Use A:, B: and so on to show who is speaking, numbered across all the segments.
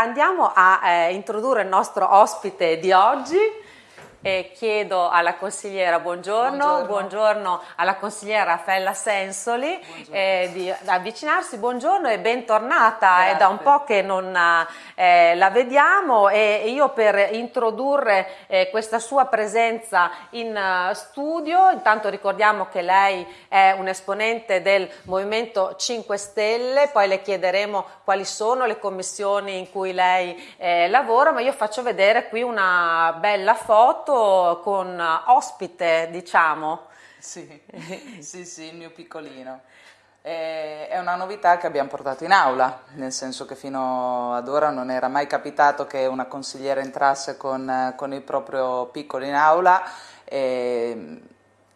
A: andiamo a eh, introdurre il nostro ospite di oggi. E chiedo alla consigliera buongiorno, buongiorno, buongiorno alla consigliera Raffaella Sensoli eh, di avvicinarsi, buongiorno e bentornata, Grazie. è da un po' che non eh, la vediamo e io per introdurre eh, questa sua presenza in uh, studio, intanto ricordiamo che lei è un esponente del Movimento 5 Stelle, poi le chiederemo quali sono le commissioni in cui lei eh, lavora, ma io faccio vedere qui una bella foto foto con ospite, diciamo.
B: Sì, sì, sì, il mio piccolino. È una novità che abbiamo portato in aula, nel senso che fino ad ora non era mai capitato che una consigliera entrasse con, con il proprio piccolo in aula. E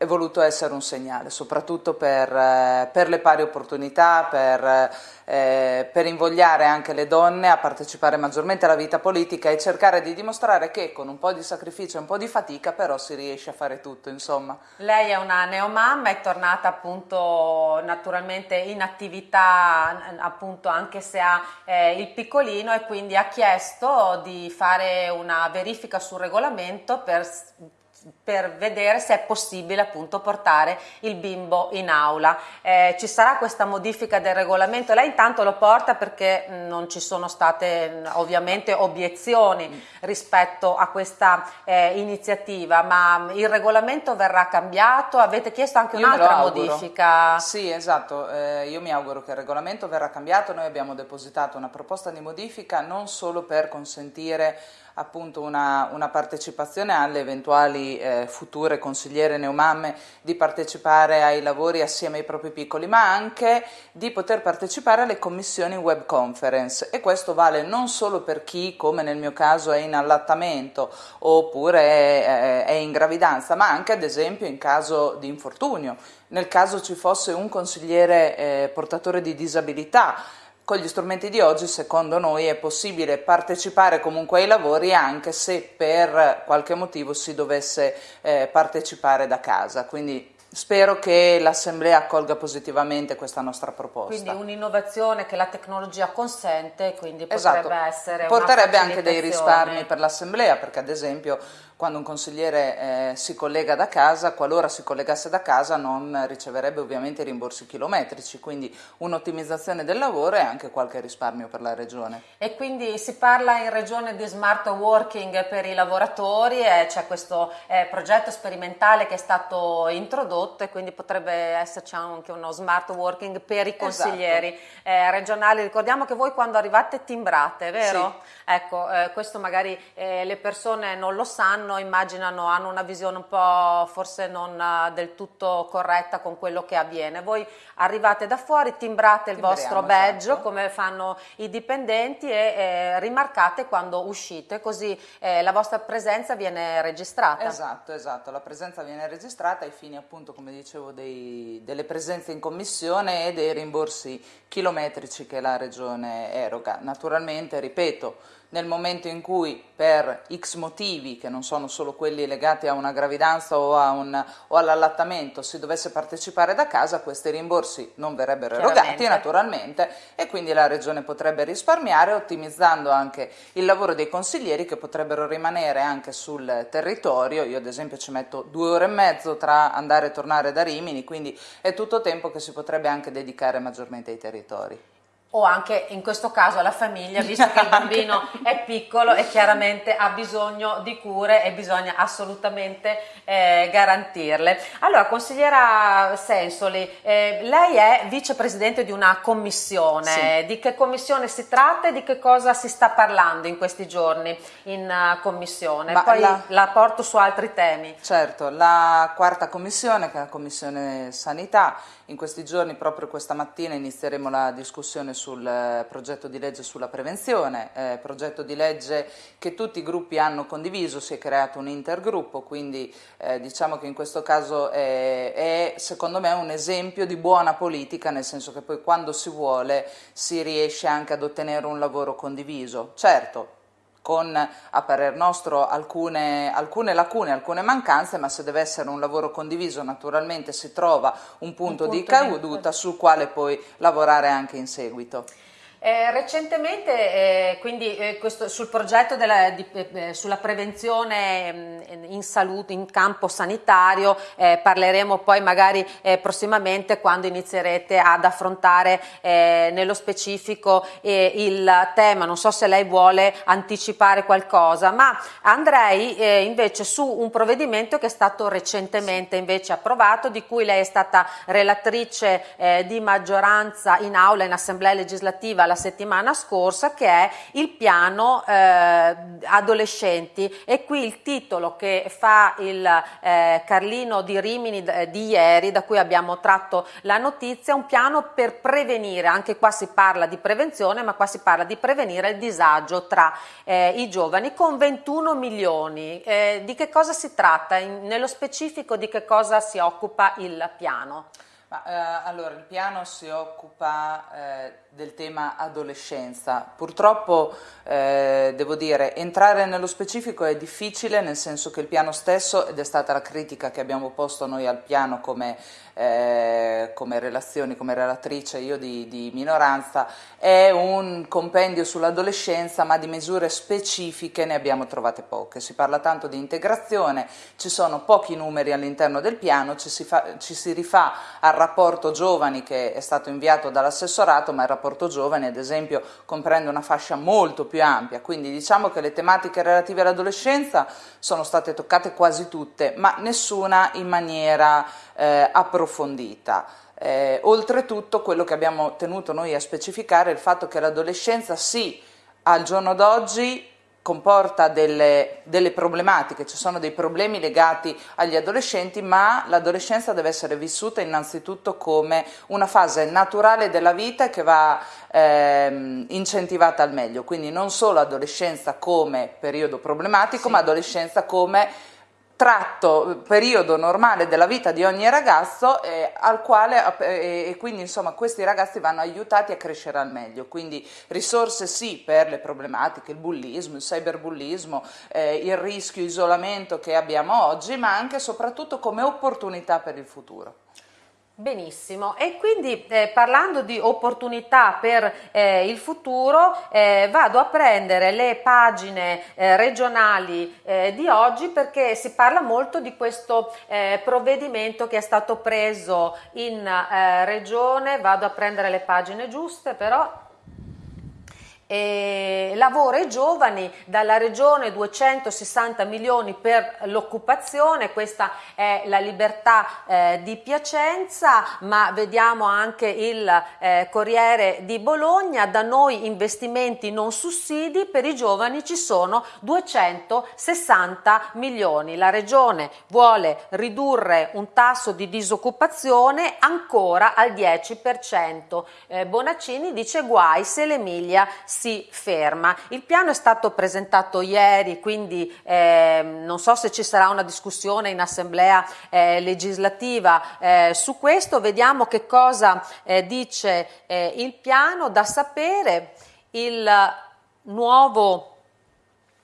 B: è voluto essere un segnale, soprattutto per, eh, per le pari opportunità, per, eh, per, invogliare anche le donne a partecipare maggiormente alla vita politica e cercare di dimostrare che con un po' di sacrificio e un po' di fatica però si riesce a fare tutto, insomma.
A: Lei è una neomamma, è tornata appunto naturalmente in attività appunto anche se ha eh, il piccolino e quindi ha chiesto di fare una verifica sul regolamento per per vedere se è possibile appunto portare il bimbo in aula. Eh, ci sarà questa modifica del regolamento, lei intanto lo porta perché non ci sono state ovviamente obiezioni rispetto a questa eh, iniziativa, ma il regolamento verrà cambiato, avete chiesto anche un'altra modifica?
B: Sì, esatto, eh, io mi auguro che il regolamento verrà cambiato, noi abbiamo depositato una proposta di modifica non solo per consentire appunto una, una partecipazione alle eventuali eh, future consigliere neomamme di partecipare ai lavori assieme ai propri piccoli, ma anche di poter partecipare alle commissioni web conference. E questo vale non solo per chi, come nel mio caso, è in allattamento oppure è, è in gravidanza, ma anche ad esempio in caso di infortunio, nel caso ci fosse un consigliere eh, portatore di disabilità con gli strumenti di oggi secondo noi è possibile partecipare comunque ai lavori anche se per qualche motivo si dovesse eh, partecipare da casa, quindi Spero che l'Assemblea accolga positivamente questa nostra proposta.
A: Quindi un'innovazione che la tecnologia consente, quindi potrebbe esatto. essere
B: Porterebbe anche dei risparmi per l'Assemblea, perché ad esempio quando un consigliere eh, si collega da casa, qualora si collegasse da casa non riceverebbe ovviamente rimborsi chilometrici, quindi un'ottimizzazione del lavoro e anche qualche risparmio per la regione.
A: E quindi si parla in regione di smart working per i lavoratori e c'è questo eh, progetto sperimentale che è stato introdotto e quindi potrebbe esserci anche uno smart working per i consiglieri esatto. eh, regionali. Ricordiamo che voi quando arrivate timbrate, vero? Sì. Ecco, eh, questo magari eh, le persone non lo sanno, immaginano, hanno una visione un po' forse non eh, del tutto corretta con quello che avviene. Voi arrivate da fuori, timbrate il Timbriamo, vostro badge esatto. come fanno i dipendenti e eh, rimarcate quando uscite, così eh, la vostra presenza viene registrata.
B: Esatto, esatto, la presenza viene registrata ai fini appunto, come dicevo, dei, delle presenze in commissione e dei rimborsi chilometrici che la Regione eroga. Naturalmente, ripeto, nel momento in cui per x motivi, che non sono solo quelli legati a una gravidanza o, o all'allattamento, si dovesse partecipare da casa, questi rimborsi non verrebbero erogati naturalmente e quindi la Regione potrebbe risparmiare ottimizzando anche il lavoro dei consiglieri che potrebbero rimanere anche sul territorio. Io ad esempio ci metto due ore e mezzo tra andare e tornare da Rimini, quindi è tutto tempo che si potrebbe anche dedicare maggiormente ai territori
A: o anche in questo caso alla famiglia, visto che il bambino è piccolo e chiaramente ha bisogno di cure e bisogna assolutamente eh, garantirle. Allora, consigliera Sensoli, eh, lei è vicepresidente di una commissione, sì. di che commissione si tratta e di che cosa si sta parlando in questi giorni in uh, commissione? Ma Poi la... la porto su altri temi.
B: Certo, la quarta commissione, che è la commissione sanità, in questi giorni, proprio questa mattina, inizieremo la discussione sul eh, progetto di legge sulla prevenzione, eh, progetto di legge che tutti i gruppi hanno condiviso, si è creato un intergruppo, quindi eh, diciamo che in questo caso è, è secondo me un esempio di buona politica, nel senso che poi quando si vuole si riesce anche ad ottenere un lavoro condiviso. Certo, con a parer nostro alcune, alcune, lacune, alcune mancanze, ma se deve essere un lavoro condiviso naturalmente si trova un punto, un punto di caduta sul quale poi lavorare anche in seguito.
A: Eh, recentemente, eh, quindi eh, questo, sul progetto della, di, eh, eh, sulla prevenzione mh, mm, in salute, in campo sanitario, eh, parleremo poi magari prossimamente quando inizierete ad affrontare nello specifico il tema. Non so se lei vuole anticipare qualcosa, ma andrei invece su un provvedimento che è stato recentemente invece approvato, di cui lei è stata relatrice di maggioranza in aula, in assemblea legislativa la settimana scorsa che è il piano eh, adolescenti. E qui il titolo che fa il eh, Carlino di Rimini eh, di ieri da cui abbiamo tratto la notizia un piano per prevenire. Anche qua si parla di prevenzione ma qua si parla di prevenire il disagio tra eh, i giovani con 21 milioni. Eh, di che cosa si tratta? In, nello specifico di che cosa si occupa il piano
B: ma, eh, allora, il piano si occupa eh, del tema adolescenza. Purtroppo, eh, devo dire, entrare nello specifico è difficile, nel senso che il piano stesso, ed è stata la critica che abbiamo posto noi al piano come, eh, come relazioni, come relatrice io di, di minoranza, è un compendio sull'adolescenza, ma di misure specifiche ne abbiamo trovate poche. Si parla tanto di integrazione, ci sono pochi numeri all'interno del piano, ci si, fa, ci si rifà al rapporto giovani che è stato inviato dall'assessorato, ma il rapporto giovani ad esempio comprende una fascia molto più ampia, quindi diciamo che le tematiche relative all'adolescenza sono state toccate quasi tutte, ma nessuna in maniera eh, approfondita. Eh, oltretutto quello che abbiamo tenuto noi a specificare è il fatto che l'adolescenza sì, al giorno d'oggi comporta delle, delle, problematiche, ci sono dei problemi legati agli adolescenti, ma l'adolescenza deve essere vissuta innanzitutto come una fase naturale della vita che va ehm, incentivata al meglio, quindi non solo adolescenza come periodo problematico, sì. ma adolescenza come tratto, periodo normale della vita di ogni ragazzo eh, al quale, eh, e quindi insomma questi ragazzi vanno aiutati a crescere al meglio, quindi risorse sì per le problematiche, il bullismo, il cyberbullismo, eh, il rischio isolamento che abbiamo oggi, ma anche e soprattutto come opportunità per il futuro.
A: Benissimo, e quindi eh, parlando di opportunità per eh, il futuro eh, vado a prendere le pagine eh, regionali eh, di oggi perché si parla molto di questo eh, provvedimento che è stato preso in regione, vado a prendere le pagine giuste però eh, lavoro ai giovani, dalla regione 260 milioni per l'occupazione, questa è la libertà eh, di Piacenza, ma vediamo anche il eh, Corriere di Bologna, da noi investimenti non sussidi, per i giovani ci sono 260 milioni. La regione vuole ridurre un tasso di disoccupazione ancora al 10%. Eh, Bonaccini dice guai se l'Emilia si ferma. Il piano è stato presentato ieri, quindi eh, non so se ci sarà una discussione in assemblea eh, legislativa eh, su questo, vediamo che cosa eh, dice eh, il piano, da sapere il nuovo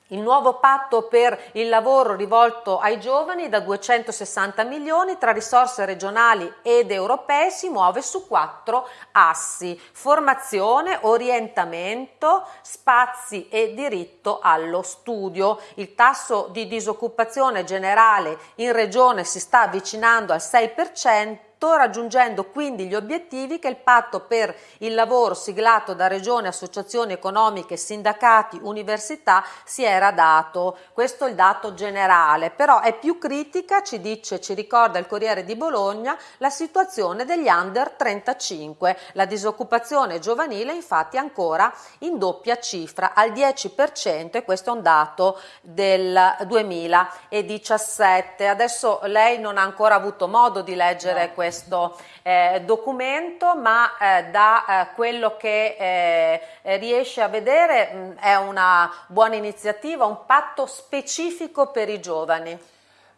A: il nuovo patto per il lavoro rivolto ai giovani da 260 milioni tra risorse regionali ed europee si muove su quattro assi, formazione, orientamento, spazi e diritto allo studio. Il tasso di disoccupazione generale in regione si sta avvicinando al 6%, raggiungendo quindi gli obiettivi che il patto per il lavoro siglato da regioni, associazioni economiche, sindacati, università si era dato. Questo è il dato generale, però è più critica, ci dice, ci ricorda il Corriere di Bologna, la situazione degli under 35. La disoccupazione giovanile infatti è ancora in doppia cifra, al 10% e questo è un dato del 2017. Adesso lei non ha ancora avuto modo di leggere no. questo questo eh, documento, ma eh, da eh, quello che eh, riesce a vedere mh, è una buona iniziativa, un patto specifico per i giovani.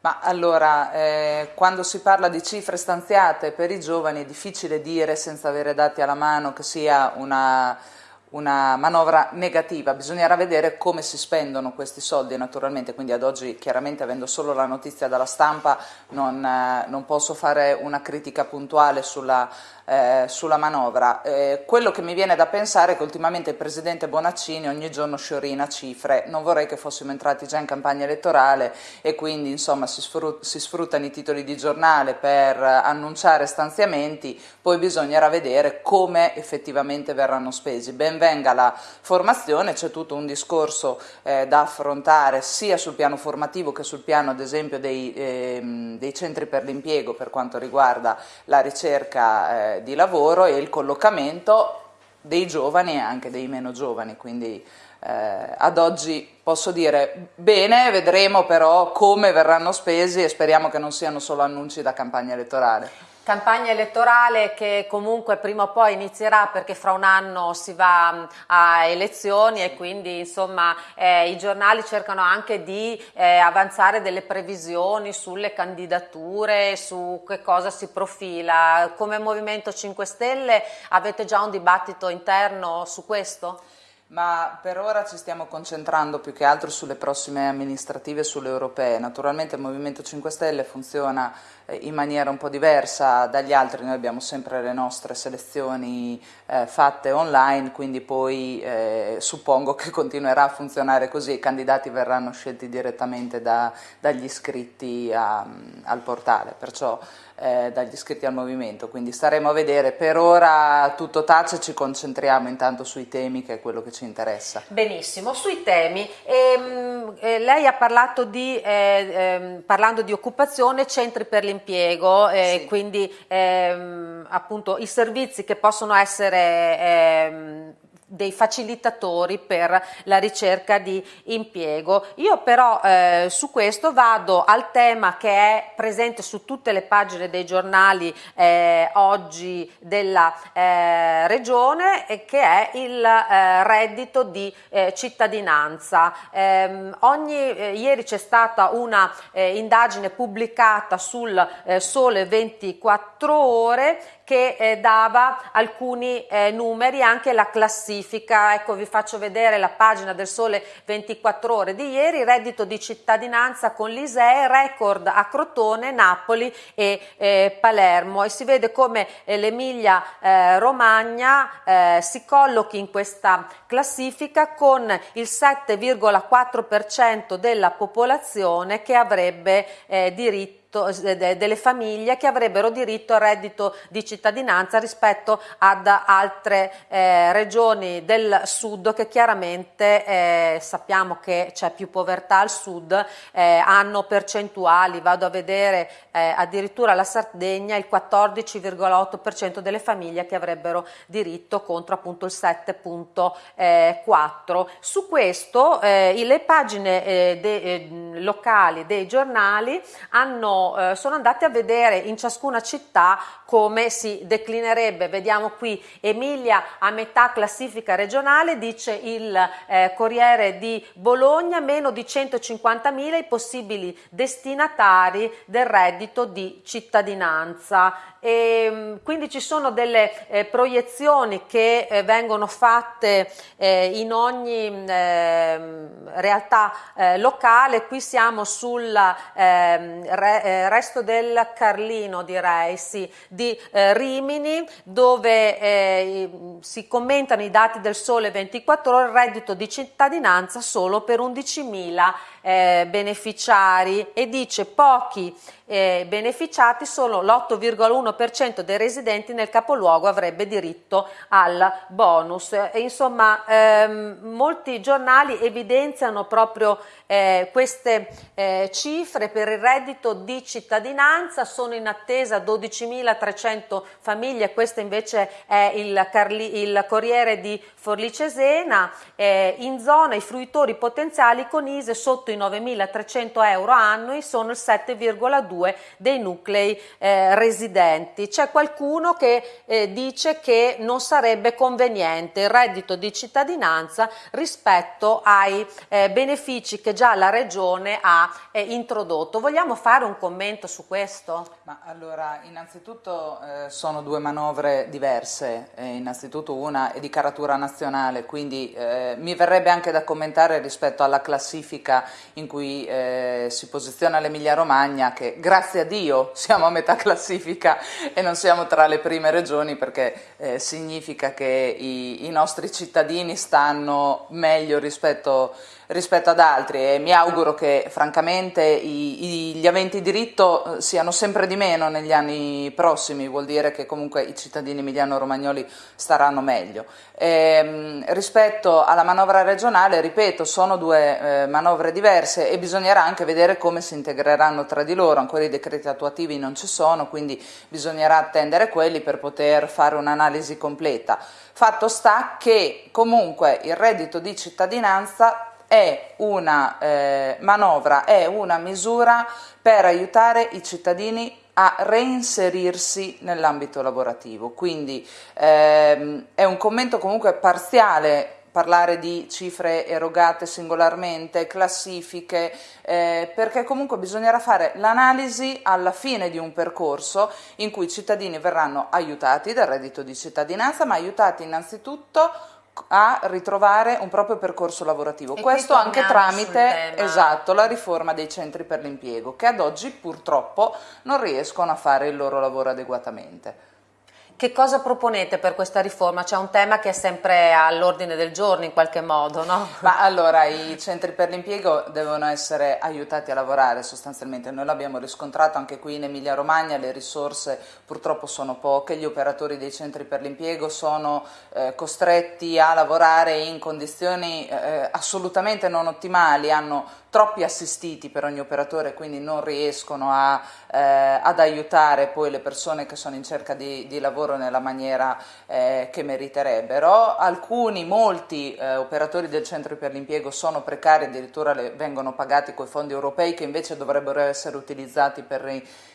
B: Ma allora, eh, quando si parla di cifre stanziate per i giovani è difficile dire senza avere dati alla mano che sia una una manovra negativa, bisognerà vedere come si spendono questi soldi naturalmente, quindi ad oggi chiaramente avendo solo la notizia dalla stampa non, eh, non posso fare una critica puntuale sulla eh, sulla manovra. Eh, quello che mi viene da pensare è che ultimamente il Presidente Bonaccini ogni giorno sciorina cifre, non vorrei che fossimo entrati già in campagna elettorale e quindi insomma si, sfrut si sfruttano i titoli di giornale per annunciare stanziamenti, poi bisognerà vedere come effettivamente verranno spesi. Ben venga la formazione, c'è tutto un discorso eh, da affrontare sia sul piano formativo che sul piano ad esempio dei, ehm, dei centri per l'impiego per quanto riguarda la ricerca di lavoro e il collocamento dei giovani e anche dei meno giovani, quindi eh, ad oggi posso dire bene, vedremo però come verranno spesi e speriamo che non siano solo annunci da campagna elettorale
A: campagna elettorale che comunque prima o poi inizierà perché fra un anno si va a elezioni e quindi insomma eh, i giornali cercano anche di eh, avanzare delle previsioni sulle candidature, su che cosa si profila. Come Movimento 5 Stelle avete già un dibattito interno su questo?
B: Ma per ora ci stiamo concentrando più che altro sulle prossime amministrative e sulle europee. Naturalmente il Movimento 5 Stelle funziona in maniera un po' diversa dagli altri, noi abbiamo sempre le nostre selezioni eh, fatte online, quindi poi eh, suppongo che continuerà a funzionare così, i candidati verranno scelti direttamente da, dagli iscritti a, al portale. Perciò eh, dagli iscritti al movimento, quindi staremo a vedere. Per ora tutto tace, ci concentriamo intanto sui temi che è quello che ci interessa.
A: Benissimo, sui temi. Ehm, eh, lei ha parlato di, eh, ehm, parlando di occupazione, centri per l'impiego, eh, sì. quindi ehm, appunto i servizi che possono essere ehm, dei facilitatori per la ricerca di impiego. Io però eh, su questo vado al tema che è presente su tutte le pagine dei giornali eh, oggi della eh, regione e che è il eh, reddito di eh, cittadinanza. Ehm, ogni, eh, ieri c'è stata una indagine pubblicata sul Sole 24 ore che dava alcuni numeri, anche la classifica, ecco vi faccio vedere la pagina del Sole 24 ore di ieri, reddito di cittadinanza con l'ISEE, record a Crotone, Napoli e eh, Palermo. E si vede come eh, l'Emilia eh, Romagna eh, si collochi in questa classifica con il 7,4% della popolazione che avrebbe diritto diritto, eh, delle famiglie che avrebbero diritto al reddito di cittadinanza rispetto ad altre eh, regioni del sud che chiaramente eh, sappiamo che c'è più povertà al sud, eh, hanno percentuali, vado a vedere eh, addirittura la Sardegna il 14,8% delle famiglie che avrebbero diritto contro appunto il 7,4%. Su questo le pagine de, locali dei giornali hanno eh, sono andati a vedere in ciascuna città come si declinerebbe. Vediamo qui Emilia a metà classifica regionale, dice il eh, Corriere di Bologna, meno di 150.000 i possibili destinatari del reddito di cittadinanza. E, ehm, quindi ci sono delle eh, proiezioni che eh, vengono fatte eh, in ogni ehm, realtà eh, locale, qui siamo sul ehm, re, eh, resto del Carlino direi, sì, di eh, Rimini dove si commentano i dati del Sole 24 ore, reddito di cittadinanza solo per 11.000 eh, beneficiari. E dice pochi eh, beneficiati solo l'8,1% dei residenti nel capoluogo avrebbe diritto al bonus. E, insomma, ehm, molti giornali evidenziano proprio eh, queste eh, cifre per il reddito di cittadinanza, sono in attesa 12.300 famiglie, questo invece è il, Carli, il Corriere di Forlì Cesena, eh, in zona i fruitori potenziali con ISE sotto i 9.300 euro annui sono il 7,2 dei nuclei eh, residenti. C'è qualcuno che eh, dice che non sarebbe conveniente il reddito di cittadinanza rispetto ai eh, benefici che già la Regione ha eh, introdotto. Vogliamo fare un commento su questo?
B: Ma allora, innanzitutto eh, sono due manovre diverse, eh, innanzitutto una è di caratura nazionale, quindi mi verrebbe anche da commentare rispetto alla classifica in cui si posiziona l'Emilia Romagna che grazie a Dio siamo a metà classifica e non siamo tra le prime regioni perché eh, significa che i, i, nostri cittadini stanno meglio rispetto, rispetto, ad altri e mi auguro che francamente i, i, gli aventi diritto eh, siano sempre di meno negli anni prossimi, vuol dire che comunque i cittadini emiliano-romagnoli staranno meglio. E, ehm, rispetto alla manovra regionale, ripeto, sono due eh, manovre diverse e bisognerà anche vedere come si integreranno tra di loro, ancora i decreti attuativi non ci sono, quindi bisognerà attendere quelli per poter fare un'analisi completa. Fatto sta che comunque il reddito di cittadinanza è una eh, manovra, è una misura per aiutare i cittadini a reinserirsi nell'ambito lavorativo. Quindi ehm, è un commento comunque parziale parlare di cifre erogate singolarmente, classifiche, eh, perché comunque bisognerà fare l'analisi alla fine di un percorso in cui i cittadini verranno aiutati dal reddito di cittadinanza, ma aiutati innanzitutto a ritrovare un proprio percorso lavorativo. E Questo anche tramite esatto, la riforma dei centri per l'impiego, che ad oggi purtroppo non riescono a fare il loro lavoro adeguatamente.
A: Che cosa proponete per questa riforma? C'è un tema che è sempre all'ordine del giorno in qualche modo, no?
B: Ma allora i centri per l'impiego devono essere aiutati a lavorare sostanzialmente, noi l'abbiamo riscontrato anche qui in Emilia Romagna, le risorse purtroppo sono poche, gli operatori dei centri per l'impiego sono eh, costretti a lavorare in condizioni eh, assolutamente non ottimali, hanno troppi assistiti per ogni operatore, quindi non riescono a, eh, ad aiutare poi le persone che sono in cerca di, di lavoro nella maniera eh, che meriterebbero. Alcuni, molti eh, operatori del centro per l'impiego sono precari, addirittura le, vengono pagati con i fondi europei che invece dovrebbero essere utilizzati per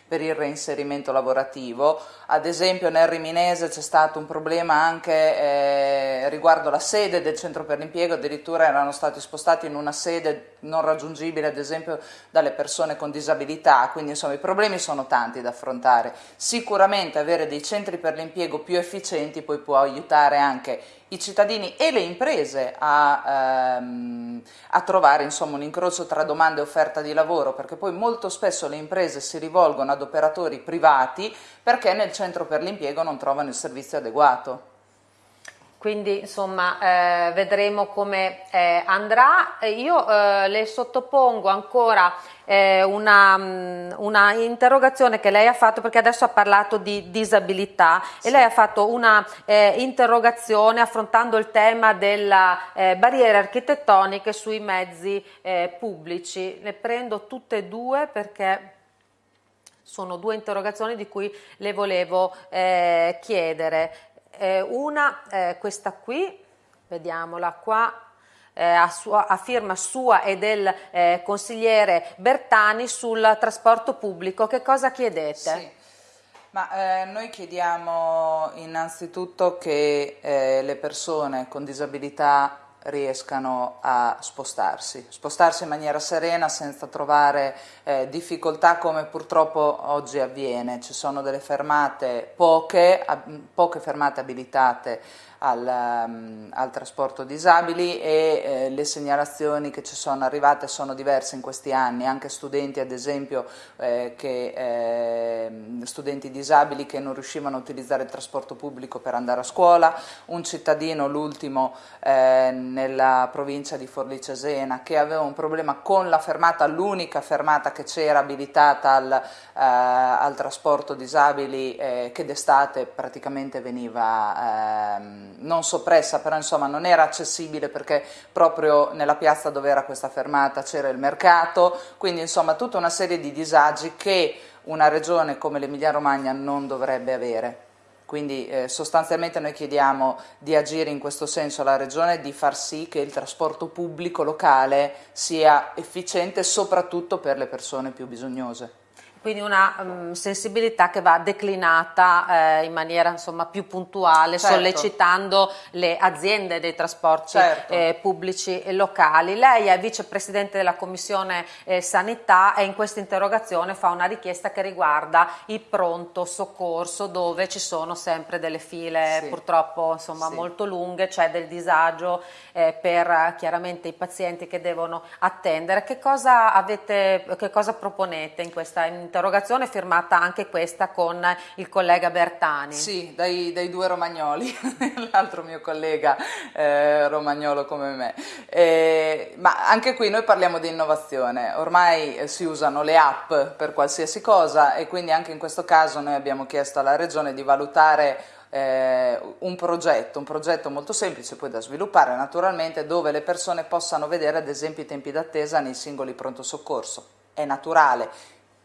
B: per il reinserimento lavorativo. Ad esempio nel Riminese c'è stato un problema anche eh, riguardo la sede del centro per l'impiego, addirittura erano stati spostati in una sede non raggiungibile ad esempio dalle persone con disabilità, quindi insomma i problemi sono tanti da affrontare. Sicuramente avere dei centri per l'impiego più efficienti poi può aiutare anche i cittadini e le imprese a, ehm, a trovare insomma, un incrocio tra domanda e offerta di lavoro, perché poi molto spesso le imprese si rivolgono ad operatori privati perché nel centro per l'impiego non trovano il servizio adeguato.
A: Quindi insomma eh, vedremo come eh, andrà. Io eh, le sottopongo ancora eh, una, mm, una, interrogazione che lei ha fatto perché adesso ha parlato di disabilità sì. e lei ha fatto una eh, interrogazione affrontando il tema delle eh, barriere architettoniche sui mezzi pubblici. Le prendo tutte e due perché sono due interrogazioni di cui le volevo chiedere eh, una, eh, questa qui, vediamola qua, a, sua, a, firma sua e del eh, consigliere Bertani sul trasporto pubblico. Che cosa chiedete? Sì.
B: Ma, eh, noi chiediamo innanzitutto che eh, le persone con disabilità riescano a spostarsi, spostarsi in maniera serena senza trovare eh, difficoltà come purtroppo oggi avviene. Ci sono delle fermate, poche, poche fermate abilitate al, um, al trasporto disabili e eh, le segnalazioni che ci sono arrivate sono diverse in questi anni, anche studenti ad esempio, eh, che, eh, studenti disabili che non riuscivano a utilizzare il trasporto pubblico per andare a scuola, un cittadino, l'ultimo eh, nella provincia di Forlì Cesena, che aveva un problema con la fermata, l'unica fermata che c'era abilitata al, eh, al, trasporto disabili eh, che d'estate praticamente veniva ehm, non soppressa, però insomma non era accessibile perché proprio nella piazza dove era questa fermata c'era il mercato, quindi insomma tutta una serie di disagi che una regione come l'Emilia Romagna non dovrebbe avere. Quindi eh, sostanzialmente noi chiediamo di agire in questo senso alla Regione, di far sì che il trasporto pubblico locale sia efficiente soprattutto per le persone più bisognose
A: quindi una um, sensibilità che va declinata eh, in maniera insomma, più puntuale, certo. sollecitando le aziende dei trasporti certo. eh, pubblici e locali. Lei è vicepresidente della Commissione eh, Sanità e in questa interrogazione fa una richiesta che riguarda il pronto soccorso dove ci sono sempre delle file sì. purtroppo insomma, sì. molto lunghe, c'è del disagio eh, per chiaramente i pazienti che devono attendere. Che cosa, avete, che cosa proponete in questa interrogazione? Un'interrogazione firmata anche questa con il collega Bertani.
B: Sì, dai, dai due romagnoli, l'altro mio collega eh, romagnolo come me. Eh, ma anche qui noi parliamo di innovazione, ormai si usano le app per qualsiasi cosa e quindi anche in questo caso noi abbiamo chiesto alla Regione di valutare eh, un progetto, un progetto molto semplice poi da sviluppare naturalmente dove le persone possano vedere ad esempio i tempi d'attesa nei singoli pronto soccorso. È naturale,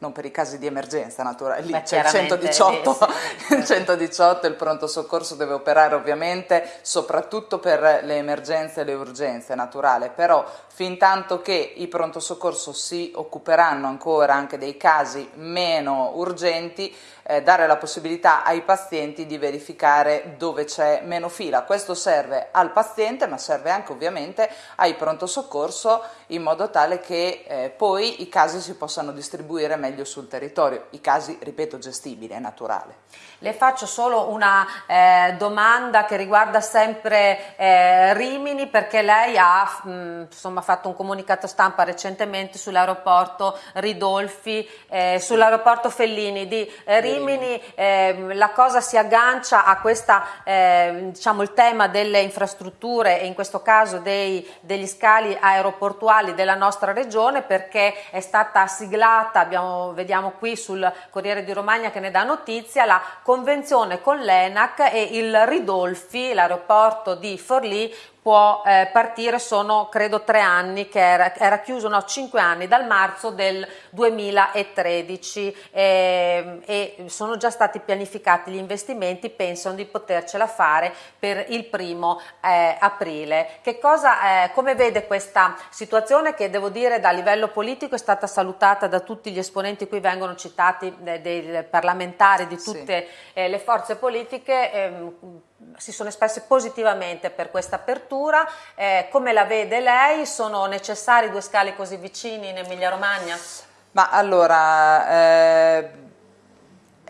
B: non per i casi di emergenza, naturale, lì c'è il 118, sì, il 118, il pronto soccorso deve operare ovviamente soprattutto per le emergenze e le urgenze, naturale, però fin tanto che i pronto soccorso si occuperanno ancora anche dei casi meno urgenti, eh, dare la possibilità ai pazienti di verificare dove c'è meno fila. Questo serve al paziente ma serve anche ovviamente ai pronto soccorso in modo tale che eh, poi i casi si possano distribuire meglio sul territorio, i casi, ripeto, gestibili, è naturale.
A: Le faccio solo una eh, domanda che riguarda sempre eh, Rimini perché lei ha mh, insomma, fatto un comunicato stampa recentemente sull'aeroporto Ridolfi, eh, sull'aeroporto Fellini. Di eh, Rimini, ehm, la cosa si aggancia a questa, ehm, diciamo, il tema delle infrastrutture e in questo caso dei, degli scali aeroportuali della nostra regione perché è stata siglata, abbiamo, vediamo qui sul Corriere di Romagna che ne dà notizia, la convenzione con l'ENAC e il Ridolfi, l'aeroporto di Forlì, può eh, partire, sono credo tre anni che era, era, chiuso, no cinque anni dal marzo del 2013 eh, e sono già stati pianificati gli investimenti, pensano di potercela fare per il primo eh, aprile. Che cosa, eh, come vede questa situazione che devo dire da livello politico è stata salutata da tutti gli esponenti qui vengono citati eh, dei parlamentari di tutte sì. Eh, le forze politiche ehm, si sono espressi positivamente per questa apertura. Eh, come la vede lei? Sono necessari due scali così vicini in Emilia Romagna?
B: Ma allora, eh,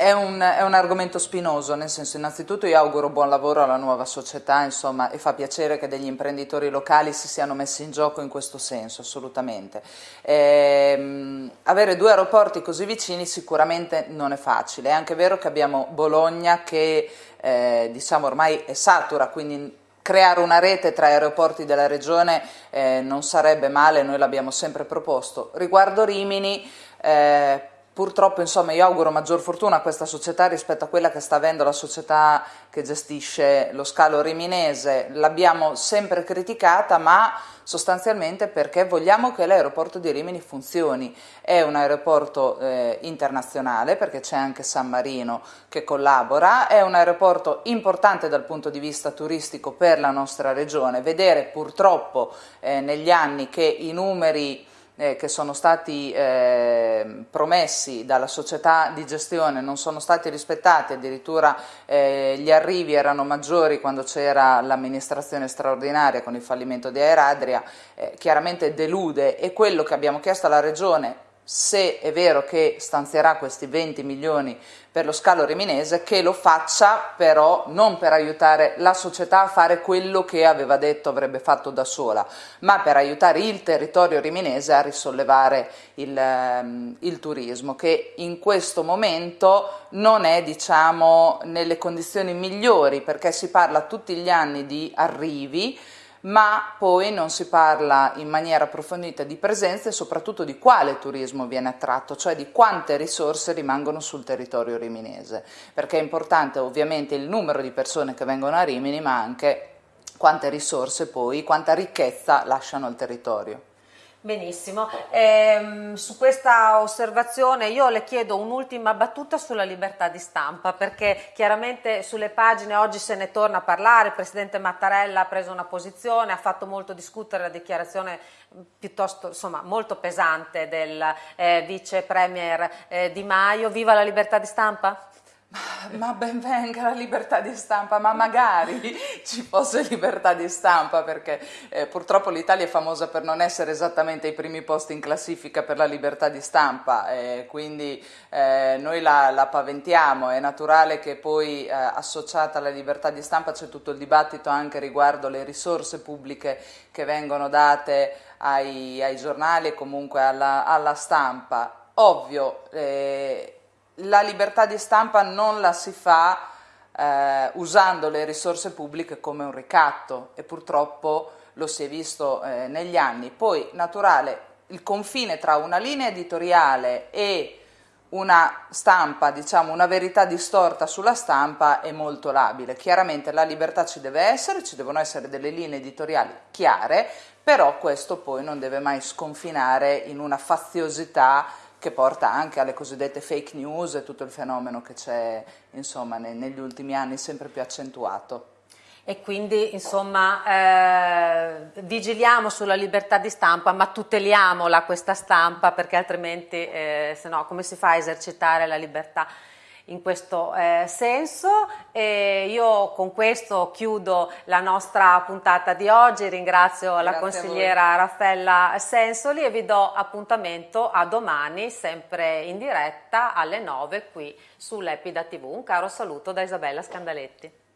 B: è, un, è, un, argomento spinoso, nel senso innanzitutto io auguro buon lavoro alla nuova società, insomma, e fa piacere che degli imprenditori locali si siano messi in gioco in questo senso, assolutamente. Eh, avere due aeroporti così vicini sicuramente non è facile, è anche vero che abbiamo Bologna che eh, diciamo ormai è satura, quindi creare una rete tra aeroporti della regione eh, non sarebbe male, noi l'abbiamo sempre proposto. Riguardo Rimini, eh, purtroppo insomma io auguro maggior fortuna a questa società rispetto a quella che sta avendo la società che gestisce lo scalo riminese, l'abbiamo sempre criticata ma sostanzialmente perché vogliamo che l'aeroporto di Rimini funzioni, è un aeroporto eh, internazionale perché c'è anche San Marino che collabora, è un aeroporto importante dal punto di vista turistico per la nostra regione, vedere purtroppo eh, negli anni che i numeri eh, che sono stati eh, promessi dalla società di gestione non sono stati rispettati, addirittura eh, gli arrivi erano maggiori quando c'era l'amministrazione straordinaria con il fallimento di Aeradria, eh, chiaramente delude. E quello che abbiamo chiesto alla Regione se è vero che stanzierà questi 20 milioni per lo scalo riminese, che lo faccia però non per aiutare la società a fare quello che aveva detto avrebbe fatto da sola, ma per aiutare il territorio riminese a risollevare il, um, il turismo, che in questo momento non è diciamo, nelle condizioni migliori, perché si parla tutti gli anni di arrivi, ma poi non si parla in maniera approfondita di presenza e soprattutto di quale turismo viene attratto, cioè di quante risorse rimangono sul territorio riminese, perché è importante ovviamente il numero di persone che vengono a Rimini, ma anche quante risorse poi, quanta ricchezza lasciano al territorio.
A: Benissimo, eh, su questa osservazione io le chiedo un'ultima battuta sulla libertà di stampa perché chiaramente sulle pagine oggi se ne torna a parlare, il Presidente Mattarella ha preso una posizione, ha fatto molto discutere la dichiarazione piuttosto insomma molto pesante del eh, Vice Premier eh, Di Maio, viva la libertà di stampa?
B: Ma ben venga la libertà di stampa, ma magari ci fosse libertà di stampa perché eh, purtroppo l'Italia è famosa per non essere esattamente ai primi posti in classifica per la libertà di stampa, eh, quindi eh, noi la, la, paventiamo, è naturale che poi eh, associata alla libertà di stampa c'è tutto il dibattito anche riguardo le risorse pubbliche che vengono date ai, ai giornali e comunque alla, alla stampa. Ovvio, eh, la libertà di stampa non la si fa eh, usando le risorse pubbliche come un ricatto e purtroppo lo si è visto eh, negli anni. Poi, naturale, il confine tra una linea editoriale e una stampa, diciamo una verità distorta sulla stampa è molto labile. Chiaramente la libertà ci deve essere, ci devono essere delle linee editoriali chiare, però questo poi non deve mai sconfinare in una faziosità che porta anche alle cosiddette fake news e tutto il fenomeno che c'è negli ultimi anni sempre più accentuato.
A: E quindi insomma eh, vigiliamo sulla libertà di stampa ma tuteliamola questa stampa perché altrimenti eh, se no come si fa a esercitare la libertà in questo eh, senso e io con questo chiudo la nostra puntata di oggi, ringrazio Grazie la consigliera Raffaella Sensoli e vi do appuntamento a domani sempre in diretta alle 9 qui su Lepida TV. Un caro saluto da Isabella Scandaletti.